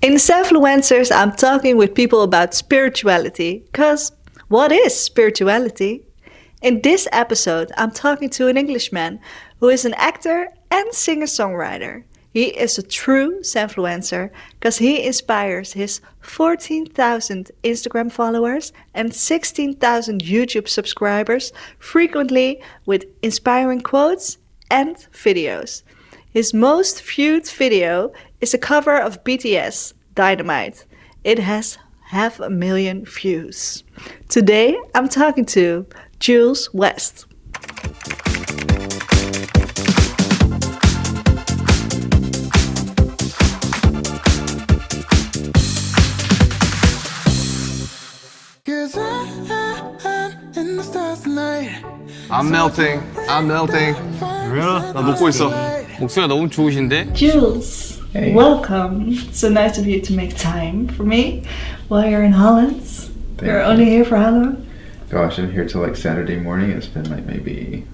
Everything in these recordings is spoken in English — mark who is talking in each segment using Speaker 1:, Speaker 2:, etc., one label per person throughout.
Speaker 1: In Selfluencers, I'm talking with people about spirituality, because what is spirituality? In this episode, I'm talking to an Englishman who is an actor and singer-songwriter. He is a true Selfluencer because he inspires his 14,000 Instagram followers and 16,000 YouTube subscribers frequently with inspiring quotes and videos. His most viewed video is a cover of BTS Dynamite. It has half a million views. Today I'm talking to Jules West.
Speaker 2: I'm melting. I'm melting.
Speaker 3: Really?
Speaker 2: 나 녹고 있어. 목소리가 너무 좋으신데?
Speaker 1: Jules, welcome. It's so nice of you to make time for me while you're in Holland. you're
Speaker 4: you.
Speaker 1: only here for how long?
Speaker 4: Gosh, I'm here till like Saturday morning. It's been like maybe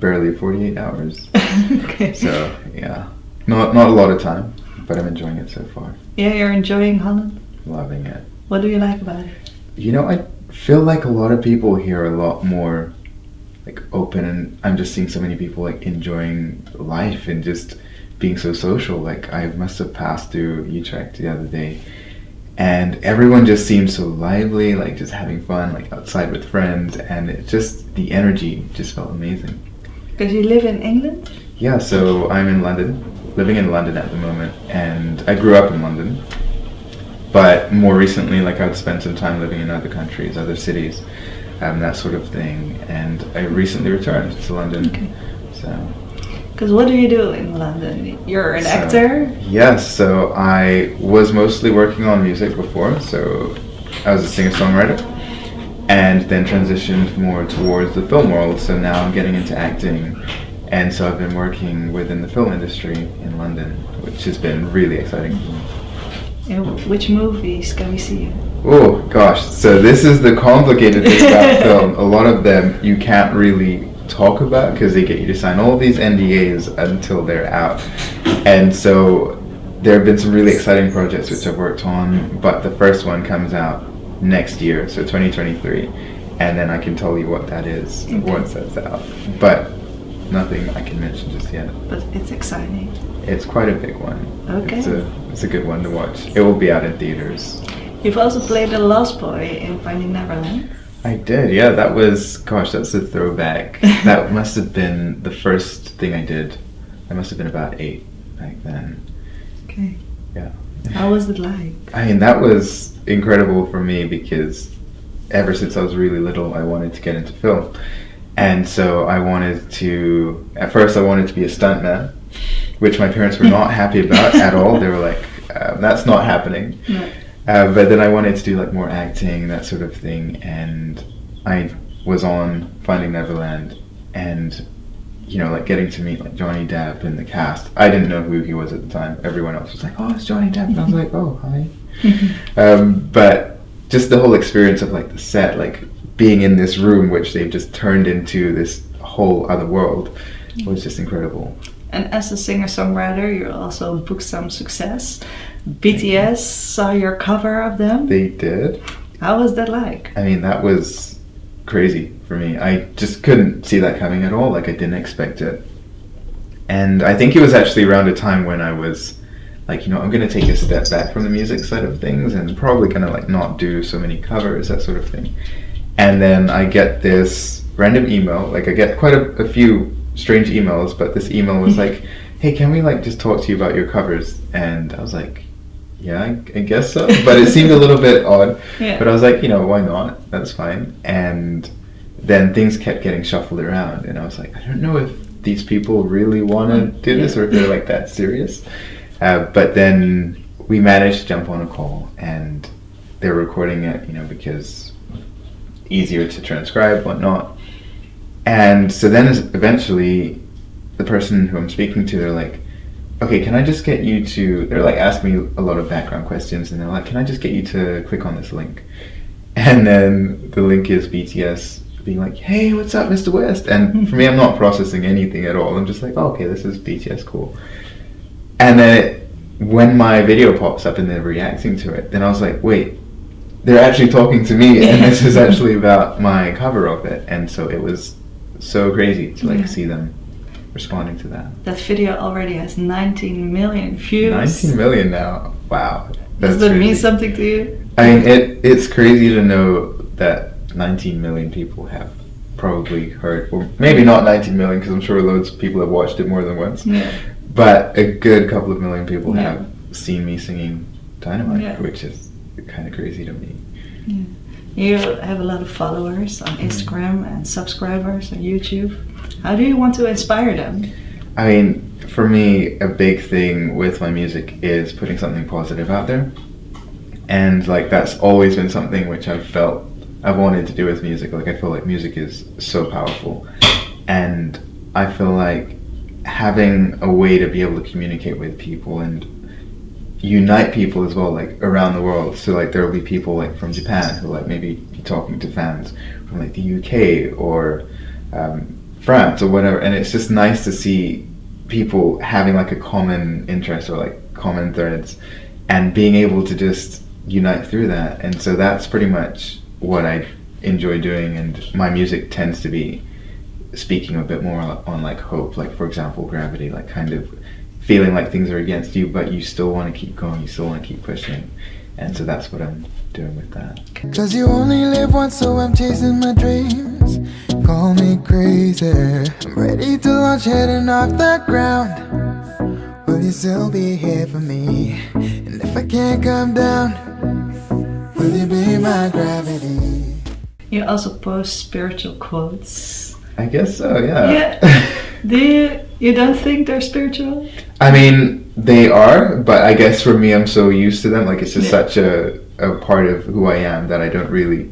Speaker 4: barely 48 hours.
Speaker 1: okay.
Speaker 4: So yeah, not not a lot of time, but I'm enjoying it so far.
Speaker 1: Yeah, you're enjoying Holland.
Speaker 4: Loving it.
Speaker 1: What do you like about it?
Speaker 4: You know, I feel like a lot of people here are a lot more like open, and I'm just seeing so many people like enjoying life and just being so social. Like I must have passed through Utrecht the other day, and everyone just seemed so lively, like just having fun, like outside with friends, and it just the energy just felt amazing.
Speaker 1: Because you live in England?
Speaker 4: Yeah, so I'm in London, living in London at the moment, and I grew up in London. But more recently, like I'd spent some time living in other countries, other cities, um, that sort of thing. And I recently returned to London.
Speaker 1: Okay.
Speaker 4: So
Speaker 1: Because what do you do in London? You're an
Speaker 4: So-
Speaker 1: actor?
Speaker 4: yes, so I was mostly working on music before. So I was a singer-songwriter, and then transitioned more towards the film world. So now I'm getting into acting, and so I've been working within the film industry in London, which has been really exciting.
Speaker 1: And which movies can we see?
Speaker 4: Oh gosh, so this is the complicated thing about film. A lot of them you can't really talk about because they get you to sign all these NDAs until they're out. And so there have been some really exciting projects which I've worked on, but the first one comes out next year, so 2023, and then I can tell you what that is once that's out. But nothing I can mention just yet.
Speaker 1: But it's exciting.
Speaker 4: It's quite a big one.
Speaker 1: Okay.
Speaker 4: It's a it's a good one to watch. It will be out in theaters.
Speaker 1: You've also played the Lost Boy in Finding Neverland.
Speaker 4: I did, yeah. That was, gosh, that's a throwback. that must have been the first thing I did. I must have been about eight back then.
Speaker 1: Okay.
Speaker 4: Yeah.
Speaker 1: How was it like?
Speaker 4: I mean, that was incredible for me because ever since I was really little, I wanted to get into film. And so I wanted to, at first, I wanted to be a stuntman, which my parents were not happy about at all. They were like, um, that's not happening.
Speaker 1: No.
Speaker 4: Uh, but then I wanted to do like more acting, and that sort of thing, and I was on Finding Neverland, and you know, like getting to meet like Johnny Depp in the cast. I didn't know who he was at the time. Everyone else was like, "Oh, it's Johnny Depp," and I was like, "Oh, hi." um, but just the whole experience of like the set, like being in this room, which they've just turned into this whole other world, was just incredible.
Speaker 1: And as a singer-songwriter, you also booked some success. BTS saw your cover of them.
Speaker 4: They did.
Speaker 1: How was that like?
Speaker 4: I mean, that was crazy for me. I just couldn't see that coming at all. Like, I didn't expect it. And I think it was actually around a time when I was like, you know, I'm going to take a step back from the music side of things and probably going to like not do so many covers, that sort of thing. And then I get this random email. Like, I get quite a, a few strange emails, but this email was like, hey, can we like just talk to you about your covers? And I was like, yeah, I, I guess so. But it seemed a little bit odd.
Speaker 1: Yeah.
Speaker 4: But I was like, you know, why not? That's fine. And then things kept getting shuffled around, and I was like, I don't know if these people really want to do this or if they're like that serious. Uh, but then we managed to jump on a call, and they're recording it, you know, because easier to transcribe, whatnot. And so then eventually, the person who I'm speaking to, they're like, okay, can I just get you to, they're like asking me a lot of background questions, and they're like, can I just get you to click on this link? And then the link is BTS being like, hey, what's up, Mr. West? And hmm. for me, I'm not processing anything at all. I'm just like, oh, okay, this is BTS, cool. And then it when my video pops up and they're reacting to it, then I was like, wait, they're actually talking to me, and this is actually about my cover of it, and so it was so crazy to like
Speaker 1: Yeah.
Speaker 4: see them responding to that.
Speaker 1: That video already has 19 million views.
Speaker 4: 19 million now. Wow.
Speaker 1: Does
Speaker 4: That's
Speaker 1: that mean
Speaker 4: crazy.
Speaker 1: something to you?
Speaker 4: I mean, it it's crazy to know that 19 million people have probably heard, or maybe not 19 million, because I'm sure loads of people have watched it more than once,
Speaker 1: Yeah.
Speaker 4: but a good couple of million people
Speaker 1: Yeah.
Speaker 4: have seen me singing Dynamite,
Speaker 1: Yeah.
Speaker 4: which is kind of crazy to me.
Speaker 1: You have a lot of followers on mm-hmm. Instagram and subscribers on YouTube. How do you want to inspire them?
Speaker 4: I mean, for me, a big thing with my music is putting something positive out there. And like that's always been something which I've felt I've wanted to do with music. Like I feel like music is so powerful. And I feel like having a way to be able to communicate with people and unite people as well, like around the world. So like there will be people like from Japan who like maybe be talking to fans from like the UK or um, France or whatever, and it's just nice to see people having like a common interest or like common threads, and being able to just unite through that. And so that's pretty much what I enjoy doing, and my music tends to be speaking a bit more on like hope, like for example, gravity, like kind of feeling like things are against you, but you still want to keep going, you still want to keep pushing, and so that's what I'm doing with that.
Speaker 3: Cause you only live once, so I'm chasing my dreams. Call me crazy. I'm ready to launch heading off the ground. Will you still be here for me? And if I can't come down, will you be my gravity?
Speaker 1: You also post spiritual quotes.
Speaker 4: I guess so, yeah.
Speaker 1: Yeah. Do you you don't think they're spiritual?
Speaker 4: I mean, they are, but I guess for me, I'm so used to them. Like, it's just
Speaker 1: Yeah.
Speaker 4: such a, a part of who I am that I don't really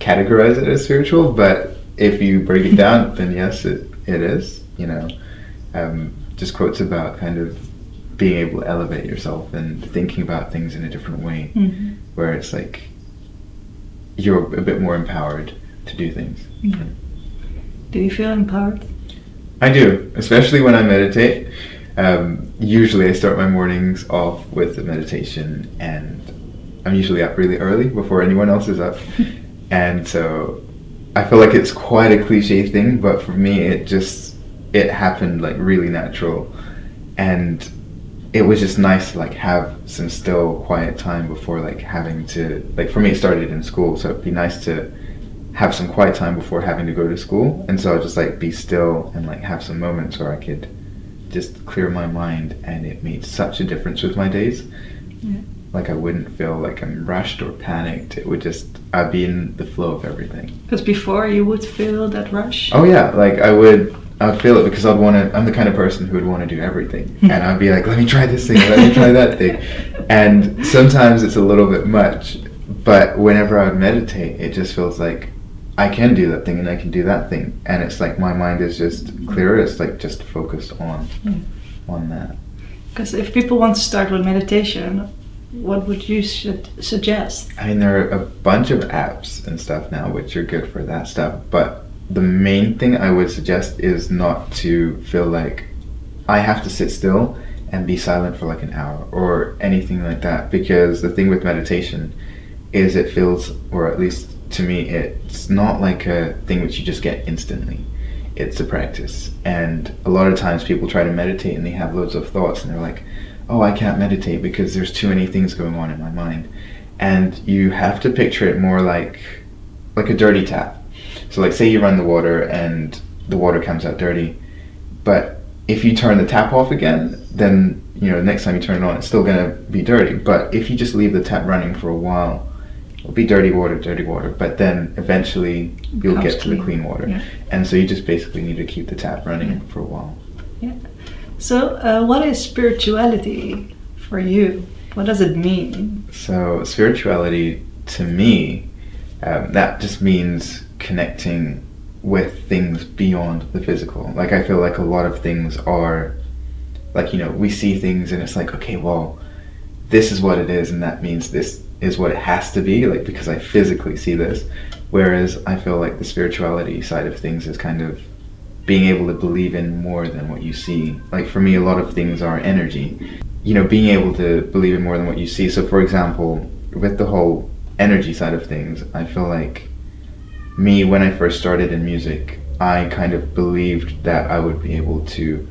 Speaker 4: categorize it as spiritual. But if you break it down, then yes, it, it is. You know, um, just quotes about kind of being able to elevate yourself and thinking about things in a different way,
Speaker 1: Mm-hmm.
Speaker 4: where it's like you're a bit more empowered to do things. Yeah.
Speaker 1: Do you feel empowered?
Speaker 4: I do, especially when I meditate. Um, usually, I start my mornings off with a meditation, and I'm usually up really early before anyone else is up. and so, I feel like it's quite a cliche thing, but for me, it just it happened like really natural, and it was just nice to like have some still quiet time before like having to like for me it started in school, so it'd be nice to have some quiet time before having to go to school. And so I'll just like be still and like have some moments where I could just clear my mind and it made such a difference with my days.
Speaker 1: Yeah.
Speaker 4: like I wouldn't feel like I'm rushed or panicked. It would just I'd be in the flow of everything.
Speaker 1: Because before you would feel that rush.
Speaker 4: oh yeah. Like I would I'd feel it because I'd want to I'm the kind of person who would want to do everything. Hmm. And I'd be like let me try this thing. Let me try that thing. And sometimes it's a little bit much but whenever I would meditate it just feels like I can do that thing and I can do that thing and it's like my mind is just clearer it's like just focused on
Speaker 1: Mm.
Speaker 4: on that
Speaker 1: Because if people want to start with meditation, what would you should suggest?
Speaker 4: I mean there are a bunch of apps and stuff now which are good for that stuff but the main thing I would suggest is not to feel like I have to sit still and be silent for like an hour or anything like that because the thing with meditation is it feels or at least to me it's not like a thing which you just get instantly. It's a practice. And a lot of times people try to meditate and they have loads of thoughts and they're like oh i can't meditate because there's too many things going on in my mind. And you have to picture it more like like a dirty tap. So like say you run the water and the water comes out dirty but if you turn the tap off again then you know next time you turn it on it's still going to be dirty. But if you just leave the tap running for a while it'll be dirty water dirty water but then eventually you'll get to the
Speaker 1: clean.
Speaker 4: clean water
Speaker 1: Yeah.
Speaker 4: and so you just basically need to keep the tap running
Speaker 1: Yeah.
Speaker 4: for a while Yeah.
Speaker 1: So, uh, what is spirituality for you? What does it mean?
Speaker 4: So spirituality, to me, um, that just means connecting with things beyond the physical. Like I feel like a lot of things are, like you know, we see things and it's like, okay, well, this is what it is, and that means this is what it has to be. Like because I physically see this, whereas I feel like the spirituality side of things is kind of being able to believe in more than what you see. Like for me, a lot of things are energy, you know, being able to believe in more than what you see. So, for example, with the whole energy side of things, I feel like me, when I first started in music, I kind of believed that I would be able to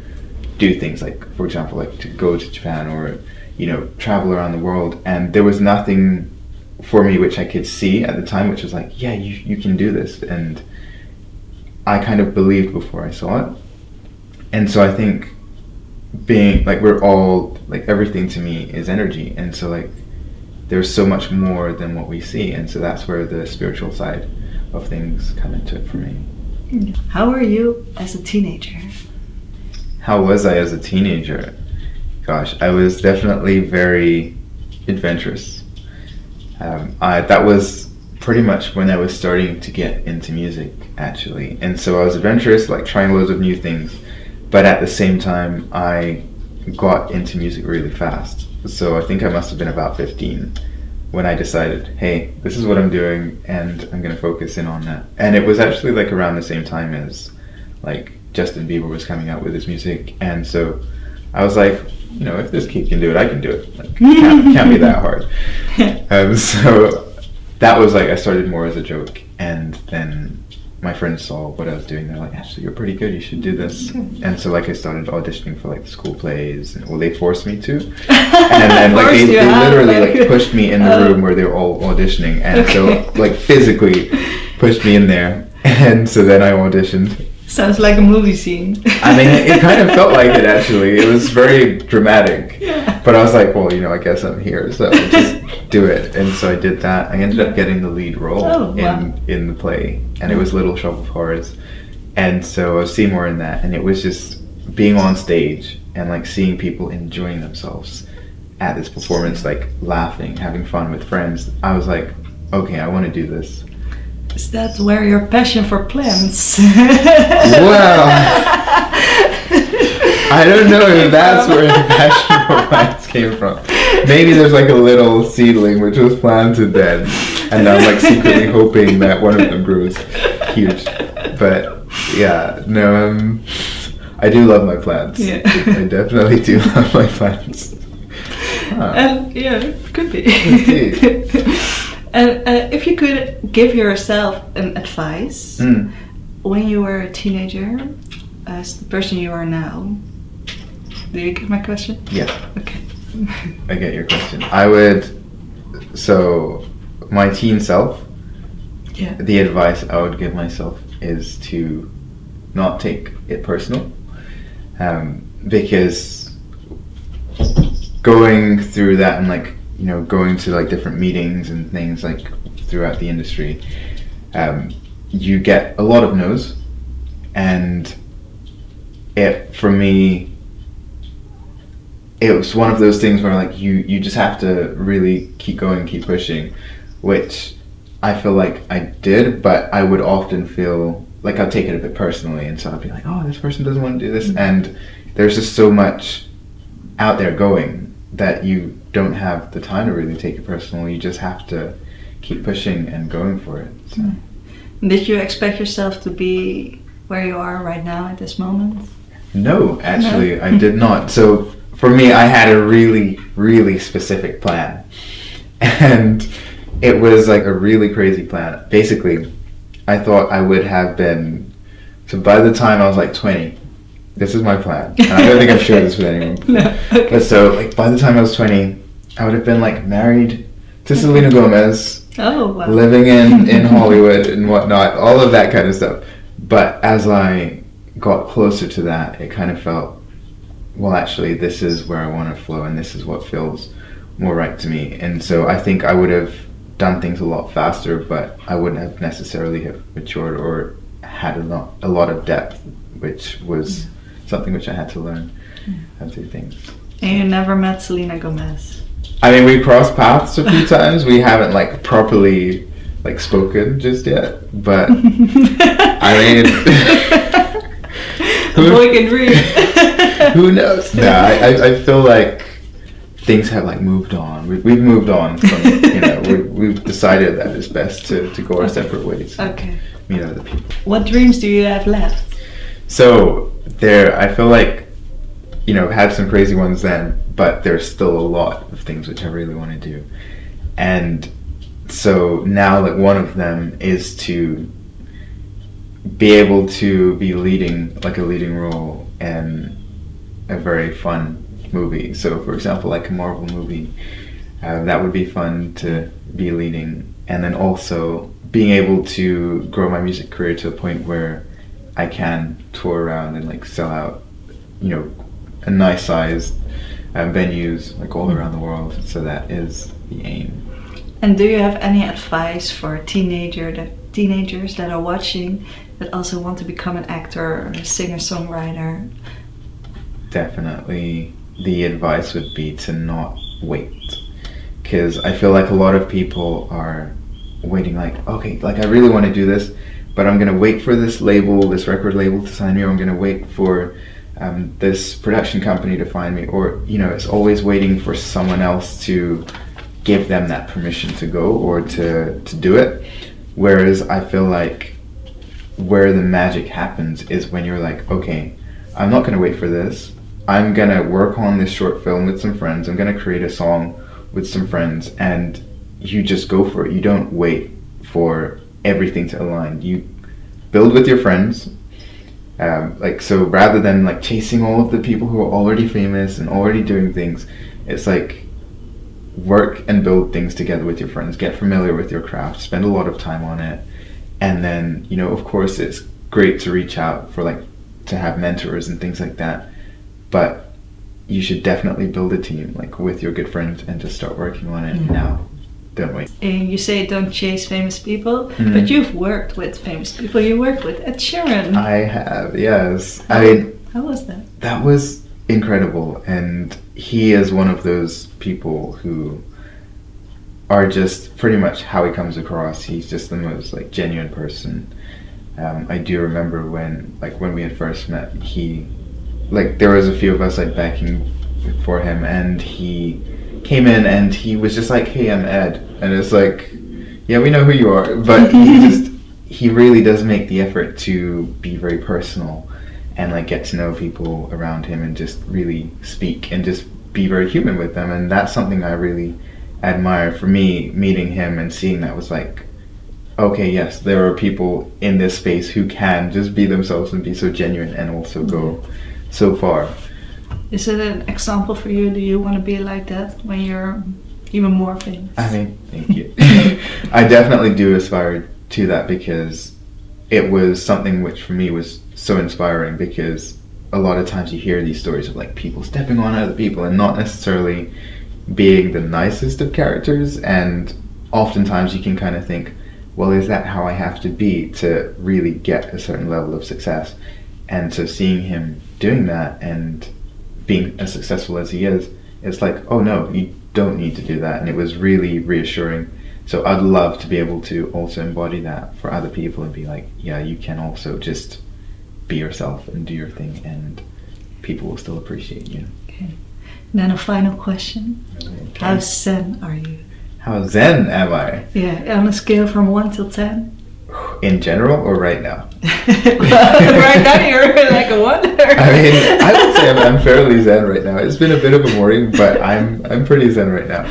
Speaker 4: do things like, for example, like to go to Japan or, you know, travel around the world. And there was nothing for me which I could see at the time, which was like, yeah, you, you can do this. And I kind of believed before I saw it. And so I think being like, we're all, like, everything to me is energy. And so, like, there's so much more than what we see. And so that's where the spiritual side of things come into it for me.
Speaker 1: How were you as a teenager?
Speaker 4: How was I as a teenager? Gosh, I was definitely very adventurous. Um, I, that was pretty much when I was starting to get into music, actually. And so I was adventurous, like trying loads of new things. But at the same time, I got into music really fast. So I think I must have been about 15 when I decided, hey, this is what I'm doing, and I'm gonna focus in on that. And it was actually like around the same time as like Justin Bieber was coming out with his music, and so I was like, you know, if this kid can do it, I can do it. Like, can't, can't be that hard. Um, so that was like I started more as a joke, and then my friends saw what I was doing. They're like, "Actually, you're pretty good. You should do this." And so, like, I started auditioning for like school plays, and well, they forced me to. And then, like, they, they literally
Speaker 1: like-
Speaker 4: like pushed me in the
Speaker 1: Oh.
Speaker 4: room where they were all auditioning, and
Speaker 1: Okay.
Speaker 4: so like physically pushed me in there. And so then I auditioned.
Speaker 1: Sounds like a movie scene.
Speaker 4: I mean, it, kind of felt like it actually. It was very dramatic.
Speaker 1: Yeah.
Speaker 4: But I was like, well, you know, I guess I'm here, so just do it. And so I did that. I ended up getting the lead role
Speaker 1: Oh, wow.
Speaker 4: in in the play, and it was Little Shop of Horrors. And so I was Seymour in that, and it was just being on stage and like seeing people enjoying themselves at this performance, like laughing, having fun with friends. I was like, okay, I want to do this.
Speaker 1: Is that where your passion for plants?
Speaker 4: Well, I don't know if that's where the passion for plants came from. Maybe there's like a little seedling which was planted then, and I'm like secretly hoping that one of them grows huge. But yeah, no, um, I do love my plants.
Speaker 1: Yeah.
Speaker 4: I definitely do love my plants. Huh.
Speaker 1: And yeah, it could be. And uh, if you could give yourself an advice
Speaker 4: Mm.
Speaker 1: when you were a teenager, as the person you are now, do you get my question?
Speaker 4: Yeah.
Speaker 1: Okay.
Speaker 4: I get your question. I would. So, my teen self.
Speaker 1: Yeah.
Speaker 4: The advice I would give myself is to not take it personal, um, because going through that and like you know going to like different meetings and things like throughout the industry, um, you get a lot of no's, and it for me it was one of those things where like you you just have to really keep going keep pushing which i feel like i did but i would often feel like i'd take it a bit personally and so i'd be like oh this person doesn't want to do this. And there's just so much out there going that you don't have the time to really take it personal you just have to keep pushing and going for it so. Hmm.
Speaker 1: Did you expect yourself to be where you are right now at this moment?
Speaker 4: No, actually, I did not. So for me, I had a really, really specific plan, and it was like a really crazy plan. Basically, I thought I would have been. So by the time I was like twenty, this is my plan, and I don't think I've shared this with anyone.
Speaker 1: No. Okay.
Speaker 4: But so, like by the time I was twenty, I would have been like married to Selena Gomez,
Speaker 1: Oh wow.
Speaker 4: living in in Hollywood and whatnot, all of that kind of stuff. But as I got closer to that, it kind of felt, well, actually, this is where I want to flow, and this is what feels more right to me. And so I think I would have done things a lot faster, but I wouldn't have necessarily have matured or had a lot a lot of depth, which was mm. something which I had to learn mm. how to do things.
Speaker 1: And you never met Selena Gomez.
Speaker 4: I mean, we crossed paths a few times. We haven't like properly like spoken just yet, but I mean,
Speaker 1: a boy can dream.
Speaker 4: who knows? No, I, I, I feel like things have like moved on. We, we've moved on from you know we, we've decided that it's best to, to go our separate ways.
Speaker 1: Okay.
Speaker 4: Meet other people.
Speaker 1: What dreams do you have left?
Speaker 4: So there, I feel like you know, had some crazy ones then, but there's still a lot of things which I really want to do. And so now, like, one of them is to be able to be leading, like, a leading role in a very fun movie. So, for example, like a Marvel movie, uh, that would be fun to be leading. And then also being able to grow my music career to a point where I can tour around and like sell out, you know, a nice sized um, venues like all around the world. So that is the aim.
Speaker 1: And do you have any advice for teenager that teenagers that are watching that also want to become an actor or a singer songwriter?
Speaker 4: Definitely, the advice would be to not wait, because I feel like a lot of people are waiting. Like, okay, like I really want to do this, but I'm gonna wait for this label, this record label to sign me, or I'm gonna wait for um, this production company to find me, or you know, it's always waiting for someone else to give them that permission to go or to to do it. Whereas I feel like where the magic happens is when you're like, okay, I'm not gonna wait for this. I'm gonna work on this short film with some friends. I'm gonna create a song with some friends, and you just go for it. You don't wait for everything to align. You build with your friends. Um, like so, rather than like chasing all of the people who are already famous and already doing things, it's like work and build things together with your friends. Get familiar with your craft. Spend a lot of time on it, and then you know, of course, it's great to reach out for like to have mentors and things like that. But you should definitely build a team like with your good friends and just start working on it now.
Speaker 1: And you say don't chase famous people,
Speaker 4: Mhm.
Speaker 1: but you've worked with famous people. You worked with Ed Sheeran.
Speaker 4: I have, yes. I mean,
Speaker 1: How was that?
Speaker 4: that was incredible, and he is one of those people who are just pretty much how he comes across. He's just the most like genuine person. Um, I do remember when, like, when we had first met, he, like, there was a few of us like backing for him, and he came in and he was just like, "Hey, I'm Ed," and it's like, "Yeah, we know who you are," but he just he really does make the effort to be very personal and like get to know people around him and just really speak and just be very human with them. And that's something I really admire for me meeting him and seeing that was like okay yes there are people in this space who can just be themselves and be so genuine and also go mm-hmm. so far
Speaker 1: Is it an example for you? Do you want to be like that when you're even more famous?
Speaker 4: I mean, thank you. I definitely do aspire to that because it was something which for me was so inspiring because a lot of times you hear these stories of like people stepping on other people and not necessarily being the nicest of characters and oftentimes you can kind of think well is that how I have to be to really get a certain level of success and so seeing him doing that and being as successful as he is it's like oh no you don't need to do that and it was really reassuring so i'd love to be able to also embody that for other people and be like yeah you can also just be yourself and do your thing and people will still appreciate you Okay.
Speaker 1: Then a final question. How zen are you?
Speaker 4: how zen am i
Speaker 1: Yeah, on a scale from 1 till 10.
Speaker 4: In general or right now
Speaker 1: right now you're like a 1.
Speaker 4: I mean, I would say I'm, I'm fairly zen right now. It's been a bit of a morning, but I'm I'm pretty zen right now.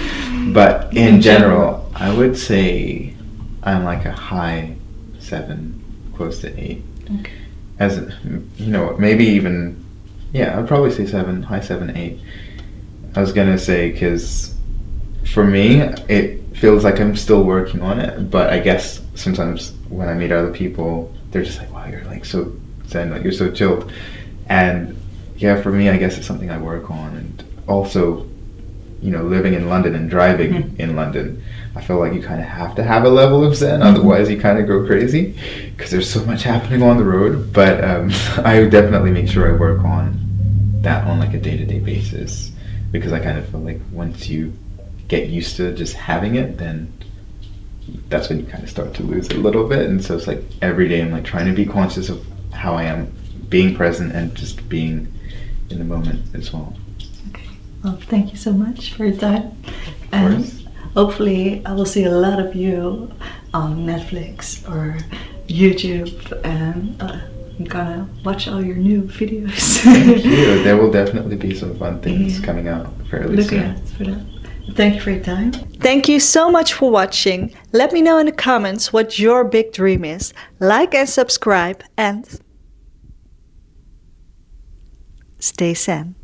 Speaker 4: But in,
Speaker 1: In general.
Speaker 4: general, I would say I'm like a high seven, close to eight.
Speaker 1: Okay.
Speaker 4: As you know, maybe even yeah, I'd probably say seven, high seven, eight. I was gonna say because for me, it feels like I'm still working on it. But I guess sometimes when I meet other people, they're just like, "Wow, you're like so zen, like you're so chilled." And yeah, for me, I guess it's something I work on. And also, you know, living in London and driving
Speaker 1: Mhm.
Speaker 4: in London, I feel like you kind of have to have a level of zen, otherwise you kind of go crazy because there's so much happening on the road. But um, I definitely make sure I work on that on like a day-to-day basis because I kind of feel like once you get used to just having it, then that's when you kind of start to lose it a little bit. And so it's like every day I'm like trying to be conscious of how I am being present and just being in the moment as well. Okay.
Speaker 1: Well, thank you so much for your time.
Speaker 4: Of
Speaker 1: And
Speaker 4: course.
Speaker 1: hopefully, I will see a lot of you on Netflix or YouTube and uh, I'm gonna watch all your new videos.
Speaker 4: Thank you. There will definitely be some fun things
Speaker 1: Yeah.
Speaker 4: coming out fairly
Speaker 1: Looking
Speaker 4: soon.
Speaker 1: out for that. Thank you for your time. Thank you so much for watching. Let me know in the comments what your big dream is. Like and subscribe and stay zen.